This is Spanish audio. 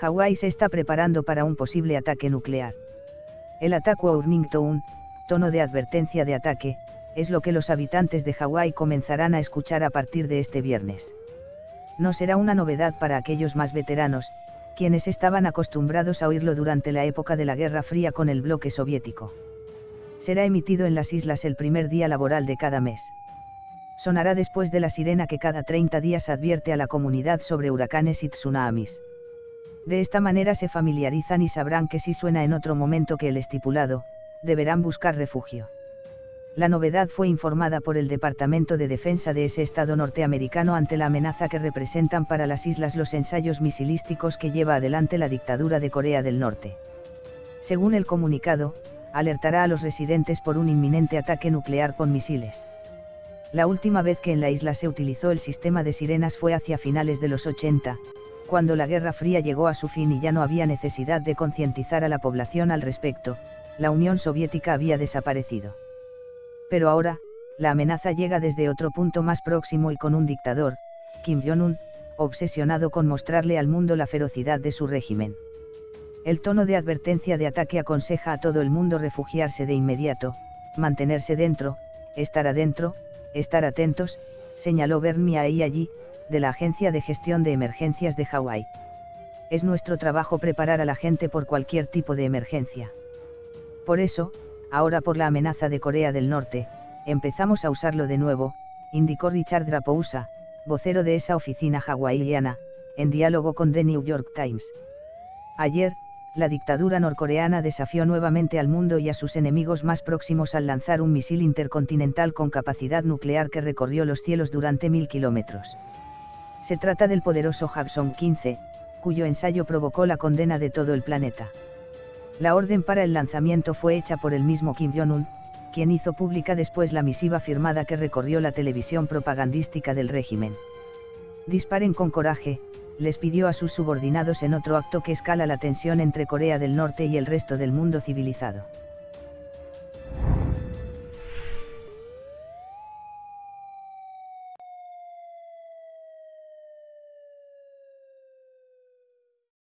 Hawái se está preparando para un posible ataque nuclear. El ataque Warning Tone, tono de advertencia de ataque, es lo que los habitantes de Hawái comenzarán a escuchar a partir de este viernes. No será una novedad para aquellos más veteranos, quienes estaban acostumbrados a oírlo durante la época de la Guerra Fría con el bloque soviético. Será emitido en las islas el primer día laboral de cada mes. Sonará después de la sirena que cada 30 días advierte a la comunidad sobre huracanes y tsunamis. De esta manera se familiarizan y sabrán que si suena en otro momento que el estipulado, deberán buscar refugio. La novedad fue informada por el Departamento de Defensa de ese estado norteamericano ante la amenaza que representan para las islas los ensayos misilísticos que lleva adelante la dictadura de Corea del Norte. Según el comunicado, alertará a los residentes por un inminente ataque nuclear con misiles. La última vez que en la isla se utilizó el sistema de sirenas fue hacia finales de los 80, cuando la Guerra Fría llegó a su fin y ya no había necesidad de concientizar a la población al respecto, la Unión Soviética había desaparecido. Pero ahora, la amenaza llega desde otro punto más próximo y con un dictador, Kim Jong-un, obsesionado con mostrarle al mundo la ferocidad de su régimen. El tono de advertencia de ataque aconseja a todo el mundo refugiarse de inmediato, mantenerse dentro, estar adentro, estar atentos, señaló Bernie ahí allí, de la Agencia de Gestión de Emergencias de Hawái. Es nuestro trabajo preparar a la gente por cualquier tipo de emergencia. Por eso, ahora por la amenaza de Corea del Norte, empezamos a usarlo de nuevo, indicó Richard Rapousa, vocero de esa oficina hawaiiana, en diálogo con The New York Times. Ayer, la dictadura norcoreana desafió nuevamente al mundo y a sus enemigos más próximos al lanzar un misil intercontinental con capacidad nuclear que recorrió los cielos durante mil kilómetros. Se trata del poderoso Hwasong 15, cuyo ensayo provocó la condena de todo el planeta. La orden para el lanzamiento fue hecha por el mismo Kim Jong-un, quien hizo pública después la misiva firmada que recorrió la televisión propagandística del régimen. Disparen con coraje, les pidió a sus subordinados en otro acto que escala la tensión entre Corea del Norte y el resto del mundo civilizado.